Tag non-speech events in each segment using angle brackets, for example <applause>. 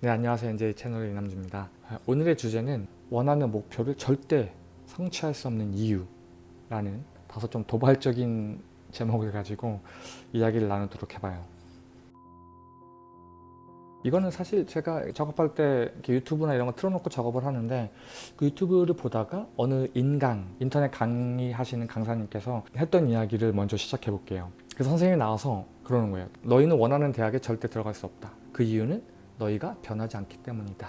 네 안녕하세요. NJ 채널의 이남주입니다. 오늘의 주제는 원하는 목표를 절대 성취할 수 없는 이유 라는 다소 좀 도발적인 제목을 가지고 이야기를 나누도록 해봐요. 이거는 사실 제가 작업할 때 유튜브나 이런 거 틀어놓고 작업을 하는데 그 유튜브를 보다가 어느 인강, 인터넷 강의하시는 강사님께서 했던 이야기를 먼저 시작해 볼게요. 그래서 선생님이 나와서 그러는 거예요 너희는 원하는 대학에 절대 들어갈 수 없다. 그 이유는 너희가 변하지 않기 때문이다.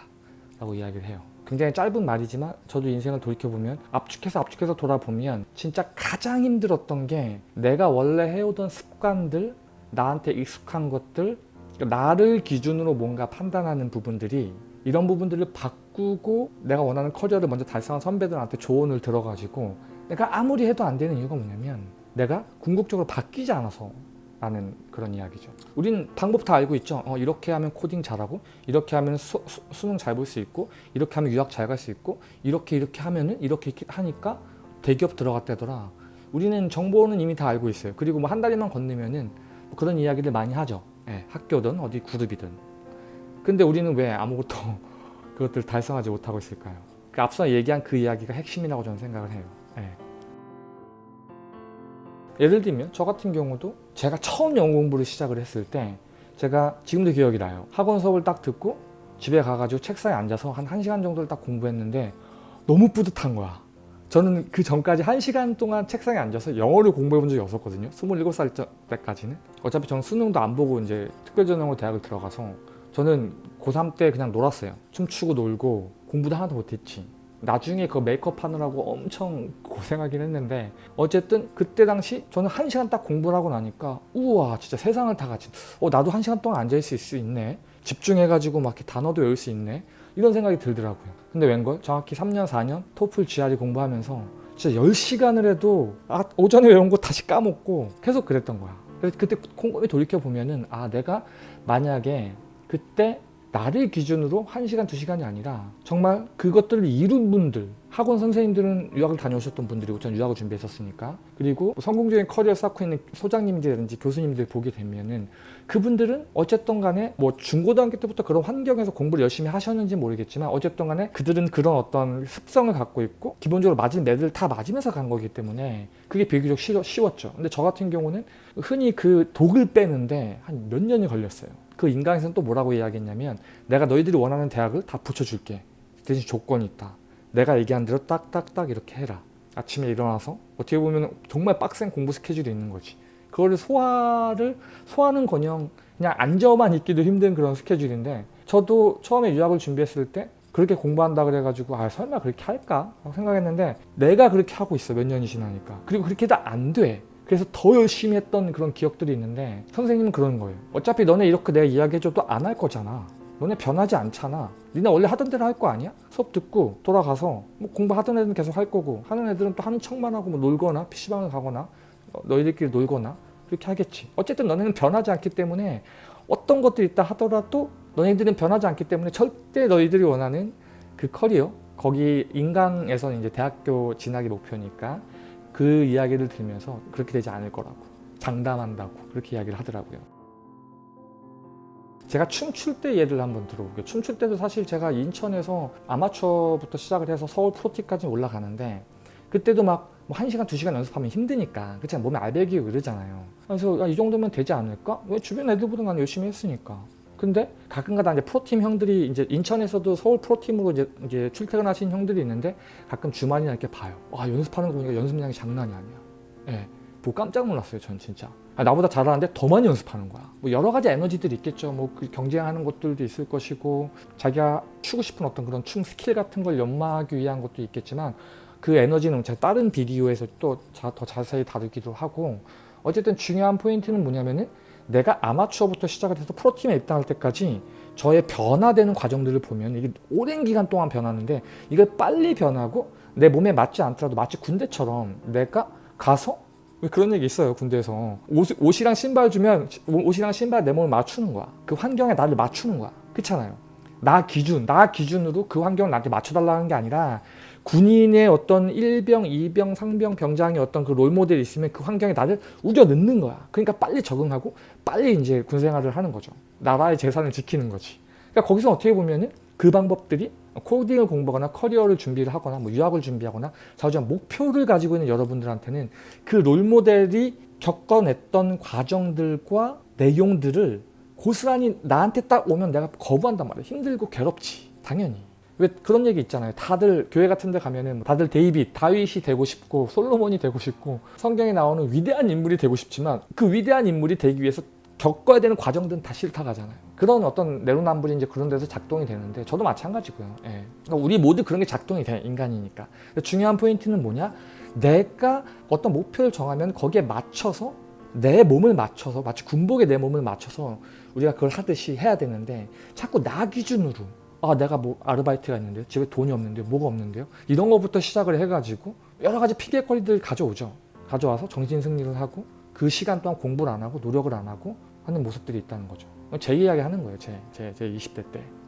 라고 이야기를 해요. 굉장히 짧은 말이지만 저도 인생을 돌이켜보면 압축해서 압축해서 돌아보면 진짜 가장 힘들었던 게 내가 원래 해오던 습관들 나한테 익숙한 것들 나를 기준으로 뭔가 판단하는 부분들이 이런 부분들을 바꾸고 내가 원하는 커리어를 먼저 달성한 선배들한테 조언을 들어가지고 내가 아무리 해도 안 되는 이유가 뭐냐면 내가 궁극적으로 바뀌지 않아서 라는 그런 이야기죠. 우린 방법 다 알고 있죠. 어, 이렇게 하면 코딩 잘하고 이렇게 하면 수, 능 잘 볼 수 있고 이렇게 하면 유학 잘 갈 수 있고 이렇게 이렇게 하면은 이렇게, 하니까 대기업 들어갔다더라. 우리는 정보는 이미 다 알고 있어요. 그리고 뭐 한 달만 건너면은 뭐 그런 이야기를 많이 하죠. 예, 학교든 어디 그룹이든. 근데 우리는 왜 아무것도 <laughs> 그것들 달성하지 못하고 있을까요? 그 앞서 얘기한 그 이야기가 핵심이라고 저는 생각을 해요. 예. 예를 들면 저 같은 경우도 제가 처음 영어 공부를 시작을 했을 때 제가 지금도 기억이 나요. 학원 수업을 딱 듣고 집에 가가지고 책상에 앉아서 한 1시간 정도를 딱 공부했는데 너무 뿌듯한 거야. 저는 그 전까지 1시간 동안 책상에 앉아서 영어를 공부해 본 적이 없었거든요. 27살 때까지는. 어차피 저는 수능도 안 보고 이제 특별전형으로 대학을 들어가서 저는 고3 때 그냥 놀았어요. 춤추고 놀고 공부도 하나도 못했지 나중에 그 메이크업 하느라고 엄청 고생하긴 했는데 어쨌든 그때 당시 저는 한 시간 딱 공부를 하고 나니까 우와 진짜 세상을 다 같이 어 나도 한 시간 동안 앉아있을 수 있네. 집중해가지고 막 이렇게 단어도 외울 수 있네. 이런 생각이 들더라고요. 근데 웬걸? 정확히 3년 4년 토플 GRE 공부하면서 진짜 10시간을 해도 아 오전에 외운 거 다시 까먹고 계속 그랬던 거야. 그래서 그때 콩고이 돌이켜보면은 아 내가 만약에 그때 나를 기준으로 1시간, 2시간이 아니라 정말 그것들을 이룬 분들 학원 선생님들은 유학을 다녀오셨던 분들이고 전 유학을 준비했었으니까. 그리고 성공적인 커리어 쌓고 있는 소장님들이라든지 교수님들 보게 되면은 그분들은 어쨌든 간에 뭐 중고등학교 때부터 그런 환경에서 공부를 열심히 하셨는지 모르겠지만 어쨌든 간에 그들은 그런 어떤 습성을 갖고 있고 기본적으로 맞은 매들 다 맞으면서 간 거기 때문에 그게 비교적 쉬웠죠. 근데 저 같은 경우는 흔히 그 독을 빼는데 한 몇 년이 걸렸어요 그 인강에서는 또 뭐라고 이야기했냐면 내가 너희들이 원하는 대학을 다 붙여줄게. 대신 조건이 있다. 내가 얘기한 대로 딱딱딱 이렇게 해라. 아침에 일어나서 어떻게 보면 정말 빡센 공부 스케줄이 있는 거지. 그거를 소화를 소화는 거녕 그냥 앉아만 있기도 힘든 그런 스케줄인데 저도 처음에 유학을 준비했을 때 그렇게 공부한다 그래가지고 아 설마 그렇게 할까? 생각했는데 내가 그렇게 하고 있어. 몇 년이 지나니까. 그리고 그렇게 도 안돼 그래서 더 열심히 했던 그런 기억들이 있는데 선생님은 그러는 거예요 어차피 너네 이렇게 내가 이야기해줘도 안 할 거잖아. 너네 변하지 않잖아. 니네 원래 하던 대로 할 거 아니야? 수업 듣고 돌아가서 뭐 공부하던 애들은 계속 할 거고 하는 애들은 또 하는 척만 하고 뭐 놀거나 PC방을 가거나 어, 너희들끼리 놀거나 그렇게 하겠지. 어쨌든 너네는 변하지 않기 때문에 어떤 것들이 있다 하더라도 너희들은 변하지 않기 때문에 절대 너희들이 원하는 그 커리어 거기 인강에서 이제 대학교 진학이 목표니까 그 이야기를 들으면서 그렇게 되지 않을 거라고 장담한다고 그렇게 이야기를 하더라고요. 제가 춤출 때 예를 한번 들어볼게요. 춤출 때도 사실 제가 인천에서 아마추어부터 시작을 해서 서울 프로티까지 올라가는데 그때도 막 뭐 1시간, 2시간 연습하면 힘드니까 그렇 몸에 알배기고 그러잖아요. 그래서 야, 이 정도면 되지 않을까? 왜 주변 애들보다 난 열심히 했으니까 근데 가끔가다 이제 프로팀 형들이 이제 인천에서도 서울 프로팀으로 이제, 이제 출퇴근하신 형들이 있는데 가끔 주말이나 이렇게 봐요. 와 연습하는 거 보니까 연습량이 장난이 아니야. 예. 보고 깜짝 놀랐어요. 전 진짜. 아, 나보다 잘하는데 더 많이 연습하는 거야. 뭐 여러 가지 에너지들이 있겠죠. 뭐 그 경쟁하는 것들도 있을 것이고 자기가 추고 싶은 어떤 그런 춤 스킬 같은 걸 연마하기 위한 것도 있겠지만 그 에너지는 제가 다른 비디오에서 또 더 자세히 다루기도 하고 어쨌든 중요한 포인트는 뭐냐면은 내가 아마추어부터 시작을 해서 프로팀에 입당할 때까지 저의 변화되는 과정들을 보면 이게 오랜 기간 동안 변하는데 이걸 빨리 변하고 내 몸에 맞지 않더라도 마치 군대처럼 내가 가서 그런 얘기 있어요 군대에서. 옷, 이랑 신발 주면 옷이랑 신발 내 몸을 맞추는 거야. 그 환경에 나를 맞추는 거야. 그렇잖아요. 나 기준, 나 기준으로 그 환경을 나한테 맞춰달라는 게 아니라 군인의 어떤 일병, 이병, 상병, 병장의 어떤 그 롤모델이 있으면 그 환경에 나를 우겨 넣는 거야. 그러니까 빨리 적응하고 빨리 이제 군생활을 하는 거죠. 나라의 재산을 지키는 거지. 그러니까 거기서 어떻게 보면은 그 방법들이 코딩을 공부하거나 커리어를 준비를 하거나 뭐 유학을 준비하거나 자주한 목표를 가지고 있는 여러분들한테는 그 롤모델이 겪어냈던 과정들과 내용들을 고스란히 나한테 딱 오면 내가 거부한단 말이야 힘들고 괴롭지 당연히 왜 그런 얘기 있잖아요. 다들 교회 같은 데 가면은 다들 데이빗, 다윗이 되고 싶고 솔로몬이 되고 싶고 성경에 나오는 위대한 인물이 되고 싶지만 그 위대한 인물이 되기 위해서 겪어야 되는 과정들은 다 싫다 가잖아요. 그런 어떤 내로남불이 이제 그런 데서 작동이 되는데 저도 마찬가지고요. 예. 그러니까 우리 모두 그런 게 작동이 돼 인간이니까. 중요한 포인트는 뭐냐? 내가 어떤 목표를 정하면 거기에 맞춰서 내 몸을 맞춰서 마치 군복에 내 몸을 맞춰서 우리가 그걸 하듯이 해야 되는데 자꾸 나 기준으로 아 내가 뭐 아르바이트가 있는데요? 집에 돈이 없는데요? 뭐가 없는데요? 이런 거부터 시작을 해가지고 여러 가지 피해거리들 가져오죠. 가져와서 정신 승리를 하고 그 시간 동안 공부를 안 하고 노력을 안 하고 하는 모습들이 있다는 거죠. 제 이야기 하는 거예요 제, 제, 제 20대 때. 음.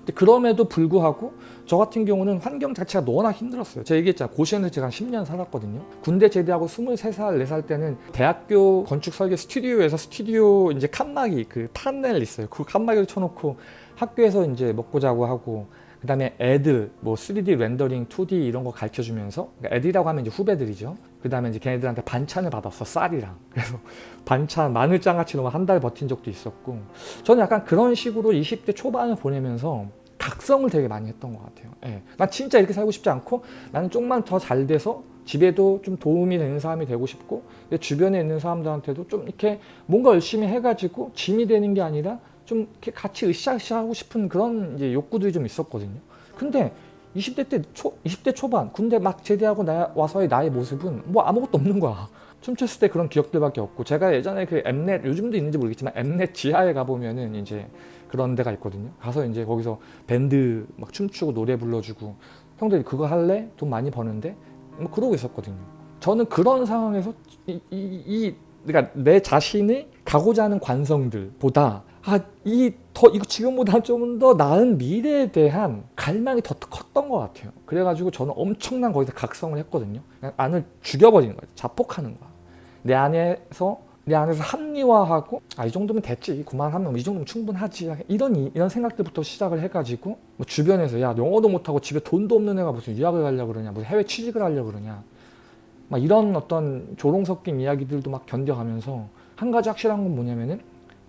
근데 그럼에도 불구하고 저 같은 경우는 환경 자체가 너무나 힘들었어요. 제가 얘기했잖아요. 고시원에서 제가 한 10년 살았거든요. 군대 제대하고 23살, 4살 때는 대학교 건축 설계 스튜디오에서 스튜디오 이제 칸막이 그 판넬 있어요. 그 칸막이를 쳐놓고 학교에서 이제 먹고 자고 하고 그 다음에 애들 뭐 3D 렌더링, 2D 이런 거 가르쳐 주면서 그러니까 애들이라고 하면 이제 후배들이죠. 그 다음에 이제 걔네들한테 반찬을 받았어 쌀이랑 그래서 <laughs> 반찬 마늘장아찌 로만 한달 버틴 적도 있었고 저는 약간 그런 식으로 20대 초반을 보내면서 각성을 되게 많이 했던 것 같아요. 예. 난 진짜 이렇게 살고 싶지 않고 나는 조금만 더 잘 돼서 집에도 좀 도움이 되는 사람이 되고 싶고 내 주변에 있는 사람들한테도 좀 이렇게 뭔가 열심히 해가지고 짐이 되는 게 아니라 좀 이렇게 같이 으쌰으쌰 하고 싶은 그런 이제 욕구들이 좀 있었거든요. 근데 20대 때 초, 20대 초반 군대 막 제대하고 나, 와서의 나의 모습은 뭐 아무것도 없는 거야. <laughs> 춤췄을 때 그런 기억들밖에 없고 제가 예전에 그 엠넷 요즘도 있는지 모르겠지만 엠넷 지하에 가보면은 이제 그런 데가 있거든요. 가서 이제 거기서 밴드 막 춤추고 노래 불러주고 형들 그거 할래? 돈 많이 버는데? 뭐 그러고 있었거든요. 저는 그런 상황에서 이, 이, 이 그러니까 내 자신이 가고자 하는 관성들보다 아, 이 더 이거 지금보다 좀 더 나은 미래에 대한 갈망이 더 컸던 것 같아요. 그래가지고 저는 엄청난 거기서 각성을 했거든요. 그냥 안을 죽여버리는 거예요. 자폭하는 거야. 내 안에서 내 안에서 합리화하고 아 이 정도면 됐지 그만하면 이 정도면 충분하지 이런 이런 생각들부터 시작을 해가지고 뭐 주변에서 야 영어도 못하고 집에 돈도 없는 애가 무슨 유학을 가려고 그러냐 무슨 해외 취직을 하려고 그러냐 막 이런 어떤 조롱 섞인 이야기들도 막 견뎌가면서 한 가지 확실한 건 뭐냐면은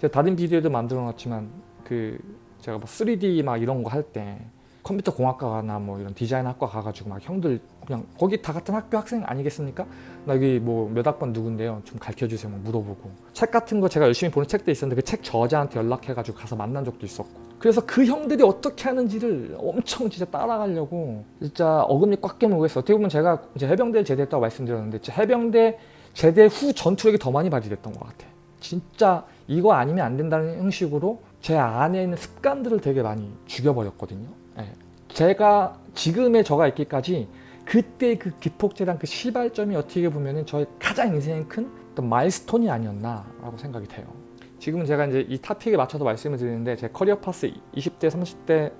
제가 다른 비디오도 만들어 놨지만 그 제가 뭐 3D 막 이런 거 할 때 컴퓨터 공학과나 뭐 이런 디자인 학과 가가지고 막 형들 그냥 거기 다 같은 학교 학생 아니겠습니까? 나 여기 뭐 몇 학번 누군데요? 좀 가르쳐 주세요. 막 물어보고 책 같은 거 제가 열심히 보는 책도 있었는데 그 책 저자한테 연락해가지고 가서 만난 적도 있었고 그래서 그 형들이 어떻게 하는지를 엄청 진짜 따라가려고 진짜 어금니 꽉 깨물고 했어. 어떻게 보면 제가 이제 해병대를 제대했다고 말씀드렸는데 해병대 제대 후 전투력이 더 많이 발휘됐던 것 같아. 진짜 이거 아니면 안 된다는 형식으로 제 안에 있는 습관들을 되게 많이 죽여버렸거든요. 네. 제가 지금의 저가 있기까지 그때 그 기폭제랑 그 시발점이 어떻게 보면 저의 가장 인생의 큰 milestone이 아니었나라고 생각이 돼요. 지금은 제가 이제 이 topic에 맞춰서 말씀을 드리는데 제 career path 20대, 30대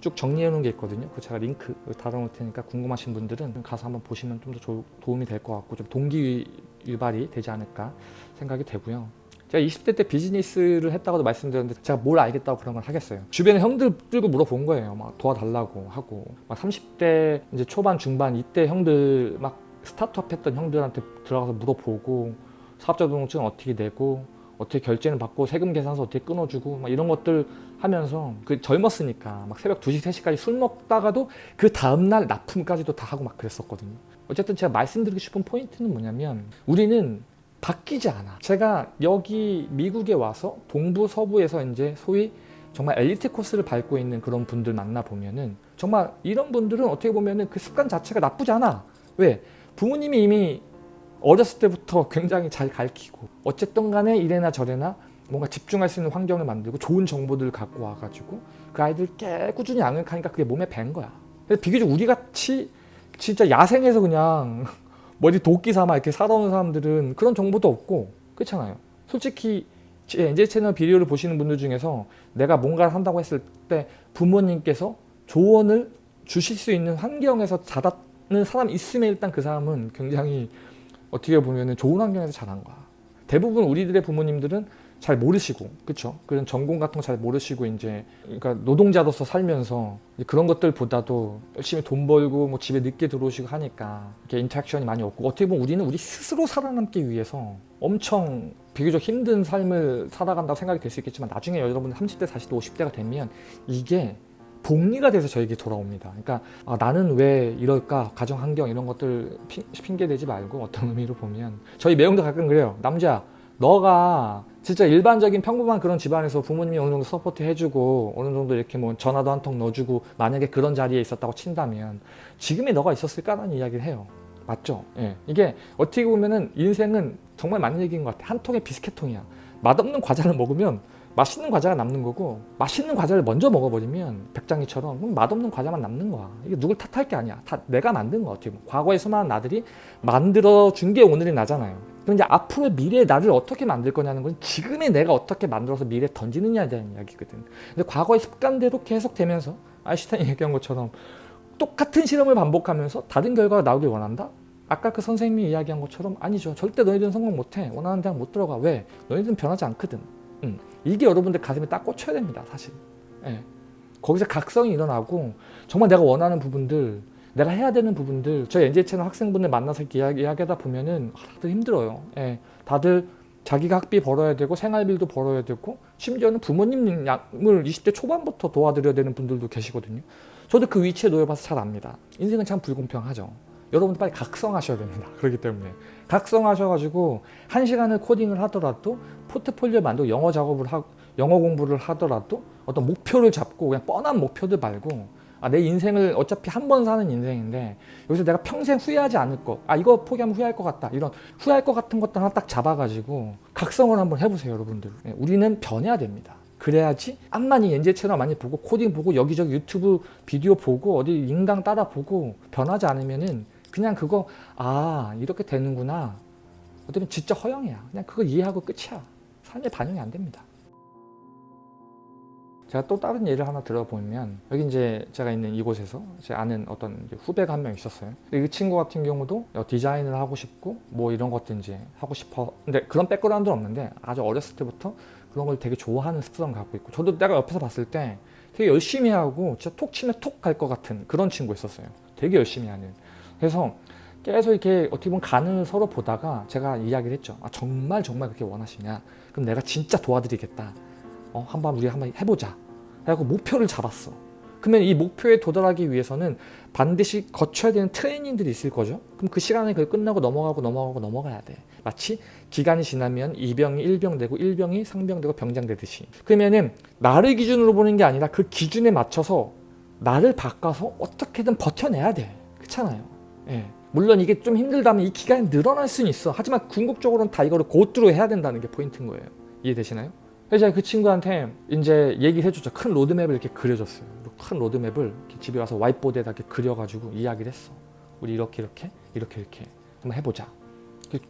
쭉 정리해 놓은 게 있거든요. 그 제가 링크 달아놓을 테니까 궁금하신 분들은 가서 한번 보시면 좀 더 도움이 될 것 같고 좀 동기 유발이 되지 않을까 생각이 되고요. 제가 20대 때 비즈니스를 했다고도 말씀드렸는데 제가 뭘 알겠다고 그런 걸 하겠어요. 주변에 형들 들고 물어본 거예요. 막 도와달라고 하고 막 30대 이제 초반 중반 이때 형들 막 스타트업 했던 형들한테 들어가서 물어보고 사업자 등록증 어떻게 내고 어떻게 결제는 받고 세금 계산서 어떻게 끊어주고 막 이런 것들 하면서 그 젊었으니까 막 새벽 2시 3시까지 술 먹다가도 그 다음날 납품까지도 다 하고 막 그랬었거든요. 어쨌든 제가 말씀드리고 싶은 포인트는 뭐냐면 우리는 바뀌지 않아. 제가 여기 미국에 와서 동부 서부에서 이제 소위 정말 엘리트 코스를 밟고 있는 그런 분들 만나 보면은 정말 이런 분들은 어떻게 보면은 그 습관 자체가 나쁘지 않아. 왜? 부모님이 이미 어렸을 때부터 굉장히 잘 가르치고 어쨌든 간에 이래나 저래나 뭔가 집중할 수 있는 환경을 만들고 좋은 정보들을 갖고 와가지고 그 아이들 꽤 꾸준히 양육하니까 그게 몸에 밴 거야. 비교적 우리같이 진짜 야생에서 그냥 머리 도끼 삼아 이렇게 살아오는 사람들은 그런 정보도 없고 그렇잖아요. 솔직히 제 엔젤 채널 비디오를 보시는 분들 중에서 내가 뭔가를 한다고 했을 때 부모님께서 조언을 주실 수 있는 환경에서 자랐는 사람이 있으면 일단 그 사람은 굉장히 어떻게 보면 좋은 환경에서 자란 거야. 대부분 우리들의 부모님들은 잘 모르시고 그쵸 그런 전공 같은 거 잘 모르시고 이제 그러니까 노동자로서 살면서 그런 것들보다도 열심히 돈 벌고 뭐 집에 늦게 들어오시고 하니까 이렇게 interaction이 많이 없고 어떻게 보면 우리는 우리 스스로 살아남기 위해서 엄청 비교적 힘든 삶을 살아간다고 생각이 될 수 있겠지만 나중에 여러분 30대 40대 50대가 되면 이게 복리가 돼서 저에게 돌아옵니다. 그러니까 아, 나는 왜 이럴까 가정 환경 이런 것들 핑, 핑계 대지 말고 어떤 의미로 보면 저희 매형도 가끔 그래요. 남자 너가 진짜 일반적인 평범한 그런 집안에서 부모님이 어느 정도 support 해주고 어느 정도 이렇게 뭐 전화도 한 통 넣어주고 만약에 그런 자리에 있었다고 친다면 지금의 너가 있었을까라는 이야기를 해요. 맞죠? 예. 이게 어떻게 보면은 인생은 정말 맞는 얘기인 것 같아. 한 통의 비스켓통이야. 맛없는 과자를 먹으면 맛있는 과자가 남는 거고 맛있는 과자를 먼저 먹어버리면 백장이처럼 맛없는 과자만 남는 거야. 이게 누굴 탓할 게 아니야. 다 내가 만든 거야. 어떻게 보면. 과거의 수많은 나들이 만들어준 게 오늘의 나잖아요. 이제 앞으로 미래의 나를 어떻게 만들 거냐는 건 지금의 내가 어떻게 만들어서 미래에 던지느냐에 대한 이야기거든. 근데 과거의 습관대로 계속 되면서 아인슈타인이 얘기한 것처럼 똑같은 실험을 반복하면서 다른 결과가 나오길 원한다? 아까 그 선생님이 이야기한 것처럼 아니죠. 절대 너희들은 성공 못해. 원하는 대학 못 들어가. 왜? 너희들은 변하지 않거든. 음. 이게 여러분들 가슴에 딱 꽂혀야 됩니다. 사실. 예. 거기서 각성이 일어나고 정말 내가 원하는 부분들 내가 해야 되는 부분들 저희 NJ 채널 학생분들 만나서 이야기, 이야기하다 보면은 아, 다들 힘들어요. 예. 다들 자기가 학비 벌어야 되고 생활비도 벌어야 되고 심지어는 부모님 양을 20대 초반부터 도와드려야 되는 분들도 계시거든요. 저도 그 위치에 놓여봐서 잘 압니다. 인생은 참 불공평하죠. 여러분들 빨리 각성하셔야 됩니다. 그렇기 때문에 각성하셔가지고 한 시간을 코딩을 하더라도 포트폴리오 만들고 영어 작업을 하고 영어 공부를 하더라도 어떤 목표를 잡고 그냥 뻔한 목표들 말고 아, 내 인생을 어차피 한 번 사는 인생인데 여기서 내가 평생 후회하지 않을 것, 아 이거 포기하면 후회할 것 같다 이런 후회할 것 같은 것들 하나 딱 잡아가지고 각성을 한번 해보세요 여러분들. 네, 우리는 변해야 됩니다. 그래야지 암만이 엔제 채널 많이 보고 코딩 보고 여기저기 유튜브 비디오 보고 어디 인강 따라 보고 변하지 않으면은 그냥 그거 아 이렇게 되는구나. 어쩌면 진짜 허영이야. 그냥 그거 이해하고 끝이야. 삶에 반영이 안 됩니다. 제가 또 다른 예를 하나 들어보면 여기 이제 제가 있는 이곳에서 제 아는 어떤 후배가 한 명 있었어요. 이 친구 같은 경우도 디자인을 하고 싶고 뭐 이런 이제 하고 싶어. 근데 그런 백그라운드는 없는데 아주 어렸을 때부터 그런 걸 되게 좋아하는 습성을 갖고 있고 저도 내가 옆에서 봤을 때 되게 열심히 하고 진짜 톡 치면 톡 갈 것 같은 그런 친구 있었어요. 되게 열심히 하는 그래서 계속 이렇게 어떻게 보면 간을 서로 보다가 제가 이야기를 했죠. 아, 정말 정말 그렇게 원하시냐? 그럼 내가 진짜 도와드리겠다. 어, 한번 우리 한번 해보자. 그래고 목표를 잡았어. 그러면 이 목표에 도달하기 위해서는 반드시 거쳐야 되는 트레이닝들이 있을 거죠. 그럼 그 시간에 그걸 끝나고 넘어가고 넘어가고 넘어가야 돼. 마치 기간이 지나면 이병이 일병되고 일병이 상병되고 병장되듯이. 그러면은 나를 기준으로 보는 게 아니라 그 기준에 맞춰서 나를 바꿔서 어떻게든 버텨내야 돼. 그렇잖아요. 예. 물론 이게 좀 힘들다면 이 기간이 늘어날 수는 있어. 하지만 궁극적으로는 다 이거를 고투로 해야 된다는 게 포인트인 거예요. 이해되시나요? 그래서 그 친구한테 이제 얘기를 해줬죠. 큰 로드맵을 이렇게 그려줬어요. 큰 로드맵을 집에 와서 whiteboard에다 이렇게 그려가지고 이야기를 했어. 우리 이렇게 이렇게 이렇게 이렇게 한번 해보자.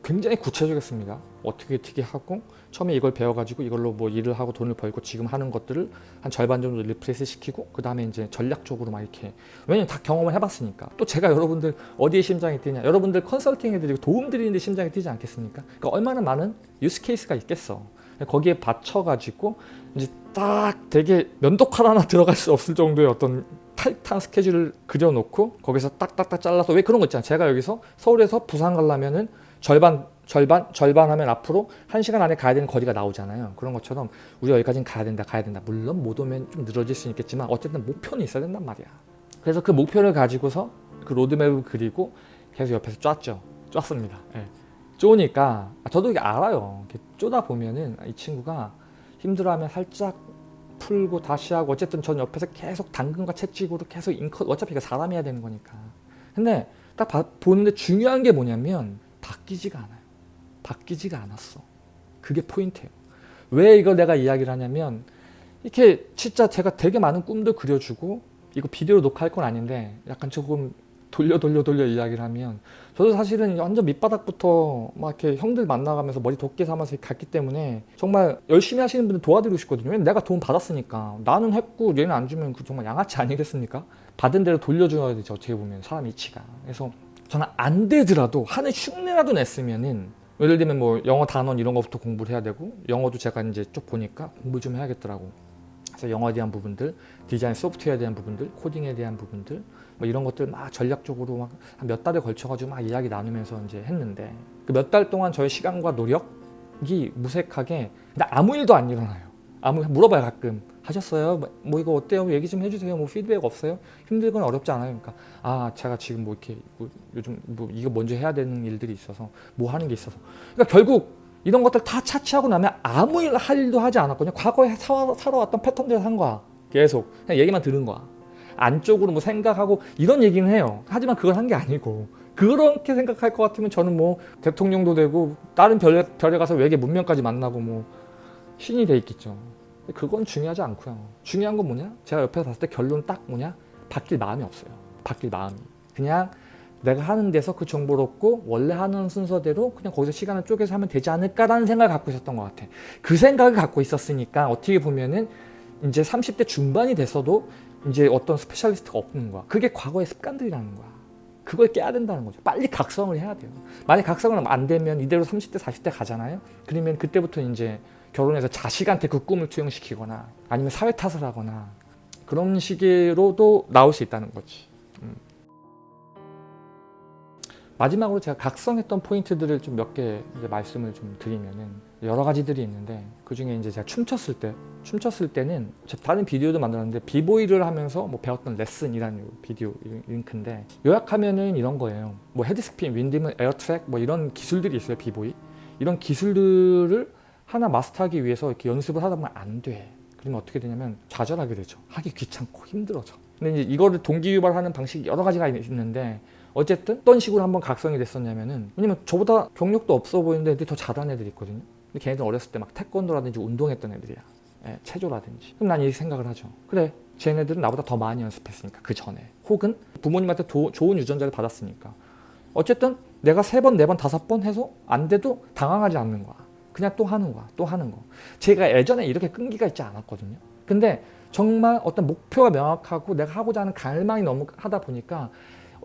굉장히 구체적이었습니다. 어떻게 어떻게 하고 처음에 이걸 배워가지고 이걸로 뭐 일을 하고 돈을 벌고 지금 하는 것들을 한 절반 정도 replace 시키고 그 다음에 이제 전략적으로 막 이렇게 왜냐면 다 경험을 해봤으니까 또 제가 여러분들 어디에 심장이 뛰냐 여러분들 컨설팅 해드리고 도움 드리는데 심장이 뛰지 않겠습니까? 그러니까 얼마나 많은 use case가 있겠어. 거기에 받쳐가지고 이제 딱 되게 면도칼 하나 들어갈 수 없을 정도의 어떤 타이트한 스케줄을 그려놓고 거기서 딱딱딱 잘라서 왜 그런 거 있잖아요. 제가 여기서 서울에서 부산 가려면은 절반 절반 절반 하면 앞으로 한 시간 안에 가야 되는 거리가 나오잖아요. 그런 것처럼 우리 여기까지는 가야 된다 가야 된다. 물론 못 오면 좀 늘어질 수 있겠지만 어쨌든 목표는 있어야 된단 말이야. 그래서 그 목표를 가지고서 그 로드맵을 그리고 계속 옆에서 짰죠. 짰습니다. 예. 쪼니까 저도 이게 알아요. 이렇게 쪼다 보면은 이 친구가 힘들어하면 살짝 풀고 다시 하고 어쨌든 전 옆에서 계속 당근과 채찍으로 계속 인컷 어차피 사람이 해야 되는 거니까. 근데 딱 봐, 보는데 중요한 게 뭐냐면 바뀌지가 않아요. 바뀌지가 않았어. 그게 포인트예요. 왜 이걸 내가 이야기를 하냐면 이렇게 진짜 제가 되게 많은 꿈도 그려주고 이거 비디오로 녹화할 건 아닌데 약간 조금 돌려 돌려 돌려 이야기를 하면 저도 사실은 완전 밑바닥부터 막 이렇게 형들 만나가면서 머리 돋게 삼아서 갔기 때문에 정말 열심히 하시는 분들 도와드리고 싶거든요. 왜냐면 내가 돈 받았으니까 나는 했고 얘는 안 주면 그 정말 양아치 아니겠습니까? 받은 대로 돌려줘야 되죠. 어떻게 보면 사람 이치가. 그래서 저는 안 되더라도 하는 흉내라도 냈으면은 예를 들면 뭐 영어 단원 이런 거부터 공부를 해야 되고 영어도 제가 이제 쭉 보니까 공부 좀 해야겠더라고. 그래서 영어에 대한 부분들, 디자인 소프트웨어에 대한 부분들, 코딩에 대한 부분들 뭐 이런 것들 막 전략적으로 막한몇 달에 걸쳐가지고 막 이야기 나누면서 이제 했는데 그 몇 달 동안 저의 시간과 노력이 무색하게 근데 아무 일도 안 일어나요. 아무 물어봐요 가끔 하셨어요? 뭐, 뭐 이거 어때요? 얘기 좀 해주세요. 뭐 피드백 없어요? 힘들거나 어렵지 않아요. 그러니까 아 제가 지금 뭐 이렇게 뭐 요즘 뭐 이거 먼저 해야 되는 일들이 있어서 뭐 하는 게 있어서 그러니까 결국 이런 것들 다 차치하고 나면 아무 일 할 일도 하지 않았거든요. 과거에 사, 살아왔던 패턴대로 한 거야. 계속 그냥 얘기만 들은 거야. 안쪽으로 뭐 생각하고 이런 얘기는 해요. 하지만 그걸 한 게 아니고 그렇게 생각할 것 같으면 저는 뭐 대통령도 되고 다른 별에, 별에 가서 외계 문명까지 만나고 뭐 신이 돼 있겠죠. 그건 중요하지 않고요. 중요한 건 뭐냐? 제가 옆에서 봤을 때 결론 딱 뭐냐? 바뀔 마음이 없어요. 바뀔 마음이. 그냥 내가 하는 데서 그 정보를 얻고 원래 하는 순서대로 그냥 거기서 시간을 쪼개서 하면 되지 않을까라는 생각을 갖고 있었던 것 같아. 그 생각을 갖고 있었으니까 어떻게 보면은 이제 30대 중반이 됐어도 이제 어떤 specialist가 없는 거야. 그게 과거의 습관들이라는 거야. 그걸 깨야 된다는 거죠. 빨리 각성을 해야 돼요. 만약 각성을 안 되면 이대로 30대, 40대 가잖아요. 그러면 그때부터 이제 결혼해서 자식한테 그 꿈을 투영시키거나 아니면 사회 탓을 하거나 그런 식으로도 나올 수 있다는 거지. 음. 마지막으로 제가 각성했던 포인트들을 좀 몇 개 말씀을 좀 드리면은 여러 가지들이 있는데 그 중에 이제 제가 춤췄을 때 춤췄을 때는 다른 비디오도 만들었는데 비보이를 하면서 뭐 배웠던 레슨이라는 비디오 링크인데 요약하면은 이런 거예요. 뭐 헤드스핀, 윈디문, 에어트랙 뭐 이런 기술들이 있어요. 비보이 이런 기술들을 하나 마스터하기 위해서 이렇게 연습을 하다 보면 안 돼. 그러면 어떻게 되냐면 좌절하게 되죠. 하기 귀찮고 힘들어져. 근데 이제 이거를 동기유발하는 방식이 여러 가지가 있는데 어쨌든 어떤 식으로 한번 각성이 됐었냐면은 왜냐면 저보다 경력도 없어 보이는데 더 잘하는 애들이 있거든요. 근데 걔네들 어렸을 때 막 태권도라든지 운동했던 애들이야. 예, 체조라든지. 그럼 난 이 생각을 하죠. 그래, 쟤네들은 나보다 더 많이 연습했으니까 그 전에. 혹은 부모님한테 도, 좋은 유전자를 받았으니까. 어쨌든 내가 세 번, 네 번, 다섯 번 해서 안 돼도 당황하지 않는 거야. 그냥 또 하는 거야. 또 하는 거. 제가 예전에 이렇게 끈기가 있지 않았거든요. 근데 정말 어떤 목표가 명확하고 내가 하고자 하는 갈망이 너무 하다 보니까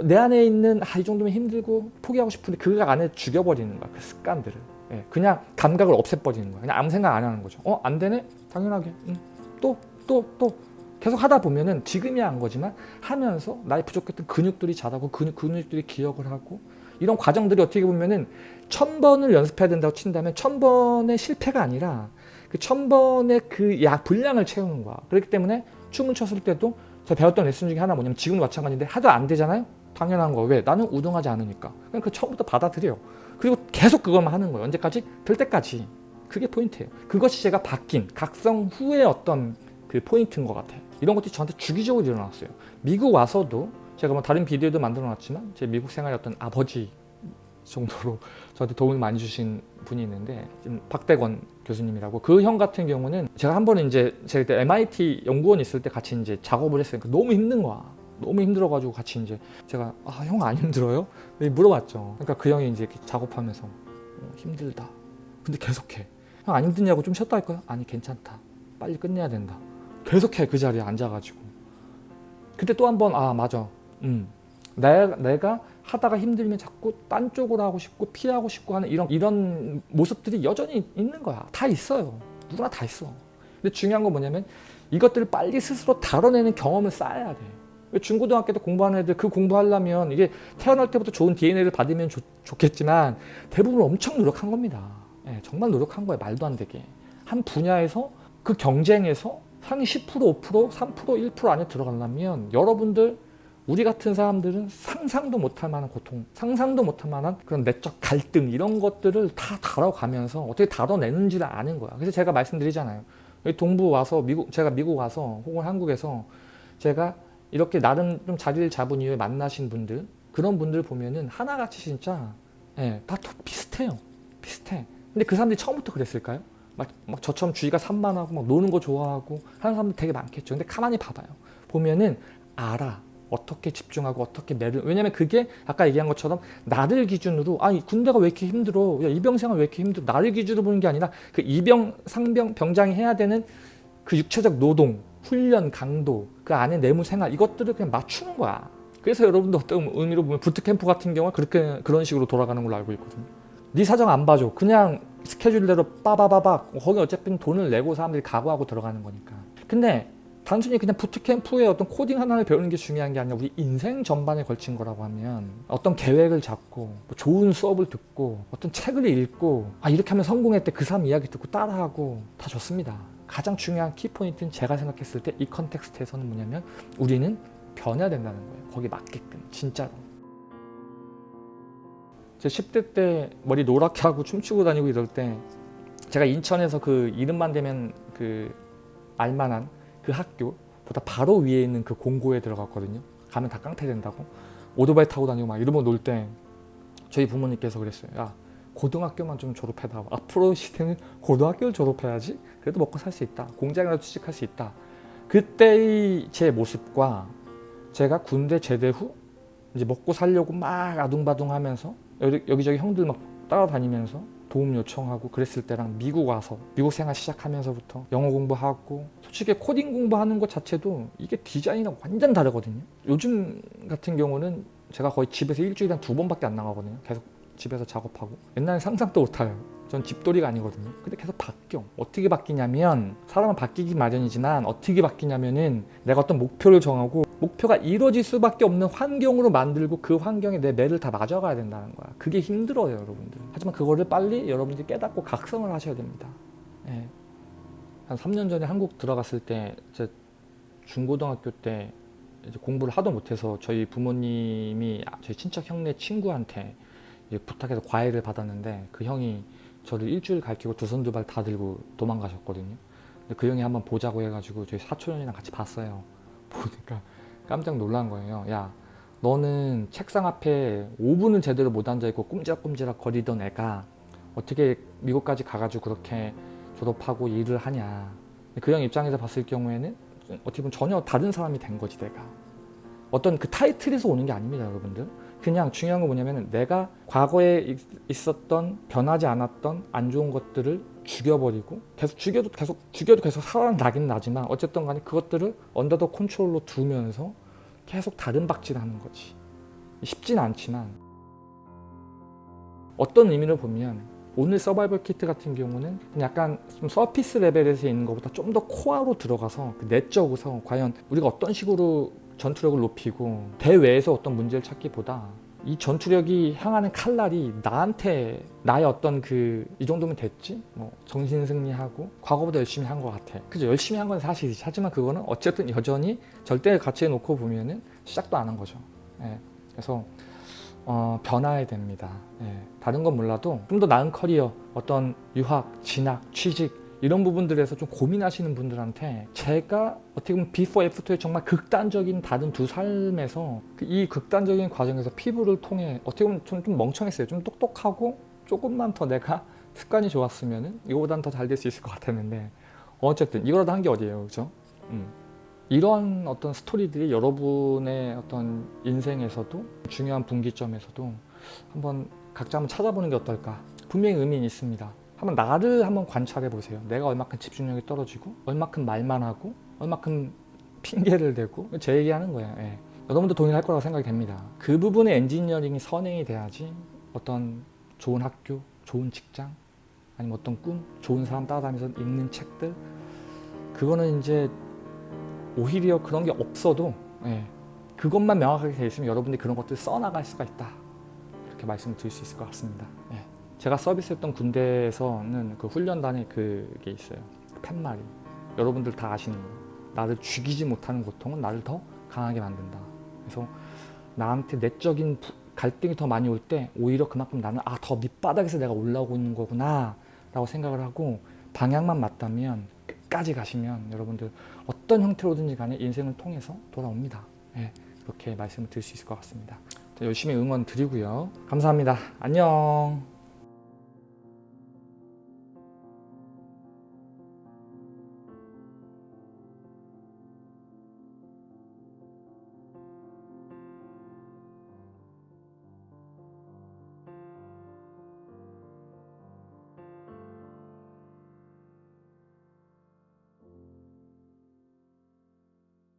내 안에 있는 아, 이 정도면 힘들고 포기하고 싶은데 그 안에 죽여버리는 거야. 그 습관들을. 예, 그냥 감각을 없애버리는 거야. 그냥 아무 생각 안 하는 거죠. 어? 안 되네? 당연하게. 응. 또, 또, 또. 계속 하다 보면은 지금이야 한 거지만 하면서 나의 부족했던 근육들이 자라고 근육, 근육들이 기억을 하고 이런 과정들이 어떻게 보면은 천 번을 연습해야 된다고 친다면 천 번의 실패가 아니라 그 천 번의 그 약 분량을 채우는 거야. 그렇기 때문에 춤을 췄을 때도 제가 배웠던 레슨 중에 하나 뭐냐면 지금도 마찬가지인데 하도 안 되잖아요. 당연한 거. 왜? 나는 우등하지 않으니까. 그냥 그 처음부터 받아들여. 그리고 계속 그것만 하는 거예요. 언제까지? 될 때까지. 그게 포인트예요. 그것이 제가 바뀐 각성 후의 어떤 그 포인트인 것 같아요. 이런 것들이 저한테 주기적으로 일어났어요. 미국 와서도 제가 뭐 다른 비디오도 만들어 놨지만 제 미국 어떤 아버지 정도로 저한테 도움을 많이 주신 분이 있는데 박대건 교수님이라고 그 형 같은 경우는 제가 한 번은 이제 제가 그때 MIT 연구원 있을 때 같이 이제 작업을 했으니까 너무 힘든 거야. 너무 힘들어가지고 같이 이제 제가 아 형 안 힘들어요? 물어봤죠. 그러니까 그 형이 이제 작업하면서 어, 힘들다. 근데 계속해. 형 안 힘드냐고 좀 쉬었다 할까요? 아니 괜찮다. 빨리 끝내야 된다. 계속해 그 자리에 앉아가지고. 그때 또 한 번 아 맞아. 음. 내가, 내가 하다가 힘들면 자꾸 딴 쪽으로 하고 싶고 피하고 싶고 하는 이런 이런 모습들이 여전히 있는 거야. 다 있어요. 누구나 다 있어. 근데 중요한 건 뭐냐면 이것들을 빨리 스스로 다뤄내는 경험을 쌓아야 돼. 중고등학교 때 공부하는 애들 그 공부하려면 이게 태어날 때부터 좋은 DNA를 받으면 좋, 좋겠지만 대부분 엄청 노력한 겁니다. 예, 정말 노력한 거예요. 말도 안 되게. 한 분야에서 그 경쟁에서 상위 10%, 5%, 3%, 1% 안에 들어가려면 여러분들 우리 같은 사람들은 상상도 못할 만한 고통, 상상도 못할 만한 그런 내적 갈등 이런 것들을 다 다뤄가면서 어떻게 다뤄내는지를 아는 거야. 그래서 제가 말씀드리잖아요. 동부 와서 미국, 제가 미국 와서 혹은 한국에서 제가 이렇게 나름 좀 자리를 잡은 이후에 만나신 분들 그런 분들 보면은 하나같이 진짜 예, 다 비슷해요. 비슷해. 근데 그 사람들이 처음부터 그랬을까요? 막, 막 저처럼 주의가 산만하고 막 노는 거 좋아하고 하는 사람들 되게 많겠죠. 근데 가만히 봐봐요. 보면은 알아. 어떻게 집중하고 어떻게 매를 왜냐면 그게 아까 얘기한 것처럼 나를 기준으로 아 군대가 왜 이렇게 힘들어 야 이병생활 왜 이렇게 힘들어 나를 기준으로 보는 게 아니라 그 이병 상병 병장이 해야 되는 그 육체적 노동 훈련 강도 그 안에 내무 생활 이것들을 그냥 맞추는 거야 그래서 여러분도 어떤 의미로 보면 부트캠프 같은 경우는 그렇게 그런 식으로 돌아가는 걸로 알고 있거든요 네 사정 안 봐줘. 그냥 스케줄대로 빠바바박 거기 어차피 돈을 내고 사람들이 각오하고 들어가는 거니까. 근데 단순히 그냥 부트캠프의 어떤 코딩 하나를 배우는 게 중요한 게 아니라 우리 인생 전반에 걸친 거라고 하면 어떤 계획을 잡고 뭐 좋은 수업을 듣고 어떤 책을 읽고 아 이렇게 하면 성공했대 그 사람 이야기 듣고 따라하고 다 좋습니다. 가장 중요한 키포인트는 제가 생각했을 때 이 컨텍스트에서는 뭐냐면 우리는 변해야 된다는 거예요. 거기 맞게끔 진짜로. 제 10대 때 머리 노랗게 하고 춤추고 다니고 이럴 때 제가 인천에서 그 이름만 되면 그 알만한 그 학교보다 바로 위에 있는 그 공고에 들어갔거든요. 가면 다 깡패 된다고. 오토바이 타고 다니고 막 이러면 놀때 저희 부모님께서 그랬어요. 야 고등학교만 좀 졸업해다. 앞으로 시대는 고등학교를 졸업해야지. 그래도 먹고 살 수 있다. 공장이라도 취직할 수 있다. 그때의 제 모습과 제가 군대 제대 후 이제 먹고 살려고 막 아둥바둥 하면서 여기, 여기저기 형들 막 따라다니면서 도움 요청하고 그랬을 때랑 미국 와서 미국 생활 시작하면서부터 영어 공부하고 솔직히 코딩 공부하는 것 자체도 이게 디자인이랑 완전 다르거든요. 요즘 같은 경우는 제가 거의 집에서 일주일에 한 두 번밖에 안 나가거든요. 계속 집에서 작업하고. 옛날에 상상도 못해요. 전 집돌이가 아니거든요. 근데 계속 바뀌어. 어떻게 바뀌냐면 사람은 바뀌기 마련이지만 어떻게 바뀌냐면은 내가 어떤 목표를 정하고 목표가 이루어질 수밖에 없는 환경으로 만들고 그 환경에 내 뇌를 다 맞아가야 된다는 거야 그게 힘들어요 여러분들 하지만 그거를 빨리 여러분들이 깨닫고 각성을 하셔야 됩니다 예. 한 3년 전에 한국 들어갔을 때 이제 중고등학교 때 이제 공부를 하도 못해서 저희 부모님이 저희 친척 형네 친구한테 이제 부탁해서 과외를 받았는데 그 형이 저를 일주일 가르치고 두 손 두 발 다 들고 도망가셨거든요. 근데 그 형이 한번 보자고 해가지고 저희 사촌형이랑 같이 봤어요. <laughs> 보니까 깜짝 놀란 거예요. 야 너는 책상 앞에 5분을 제대로 못 앉아있고 꼼지락꼼지락 거리던 애가 어떻게 미국까지 가가지고 그렇게 졸업하고 일을 하냐. 그 형 입장에서 봤을 경우에는 어떻게 보면 전혀 다른 사람이 된 거지 내가. 어떤 그 타이틀에서 오는 게 아닙니다 여러분들. 그냥 중요한 건 뭐냐면 내가 과거에 있었던 변하지 않았던 안 좋은 것들을 죽여버리고 계속 죽여도 계속 죽여도 계속 살아나긴 나지만 어쨌든 간에 그것들을 언더 더 컨트롤로 두면서 계속 다른 박질을 하는 거지. 쉽진 않지만. 어떤 의미를 보면 오늘 서바이벌 키트 같은 경우는 약간 좀 서피스 레벨에서 있는 것보다 좀 더 코어로 들어가서 그 내적으로 과연 우리가 어떤 식으로 전투력을 높이고 대외에서 어떤 문제를 찾기보다 이 전투력이 향하는 칼날이 나한테 나의 어떤 그 이 정도면 됐지? 뭐 정신 승리하고 과거보다 열심히 한 것 같아. 그죠? 열심히 한 건 사실이지. 하지만 그거는 어쨌든 여전히 절대 가치에 놓고 보면은 시작도 안 한 거죠. 예. 그래서 어, 변화해야 됩니다. 예. 다른 건 몰라도 좀 더 나은 커리어 어떤 유학 진학 취직 이런 부분들에서 좀 고민하시는 분들한테 제가 어떻게 보면 비포 애프터의 정말 극단적인 다른 두 삶에서 그이 극단적인 과정에서 피부를 통해 어떻게 보면 좀, 좀 멍청했어요. 좀 똑똑하고 조금만 더 내가 <laughs> 습관이 좋았으면 이거보단 더 잘 될 수 있을 것 같았는데 어쨌든 이거라도 한 게 어디예요. 그죠? 음. 이런 어떤 스토리들이 여러분의 어떤 인생에서도 중요한 분기점에서도 한번 각자 한번 찾아보는 게 어떨까 분명히 의미는 있습니다. 한번 나를 한번 관찰해 보세요. 내가 얼마큼 집중력이 떨어지고 얼마큼 말만 하고 얼마큼 핑계를 대고 제 얘기하는 거예요. 예. 여러분도 동일할 거라고 생각이 됩니다. 그 부분의 엔지니어링이 선행이 돼야지 어떤 좋은 학교, 좋은 직장 아니면 어떤 꿈, 좋은 사람 따라다니면서 읽는 책들 그거는 이제 오히려 그런 게 없어도 예. 그것만 명확하게 돼 있으면 여러분들이 그런 것들 써나갈 수가 있다. 이렇게 말씀을 드릴 수 있을 것 같습니다. 예. 제가 서비스했던 군대에서는 그 훈련단에 그게 있어요. 팻말이. 여러분들 다 아시는 거예요. 나를 죽이지 못하는 고통은 나를 더 강하게 만든다. 그래서 나한테 내적인 부- 갈등이 더 많이 올 때 오히려 그만큼 나는 아 더 밑바닥에서 내가 올라오고 있는 거구나 라고 생각을 하고 방향만 맞다면 끝까지 가시면 여러분들 어떤 형태로든지 간에 인생을 통해서 돌아옵니다. 예, 그렇게 말씀을 드릴 수 있을 것 같습니다. 자, 열심히 응원 드리고요. 감사합니다. 안녕.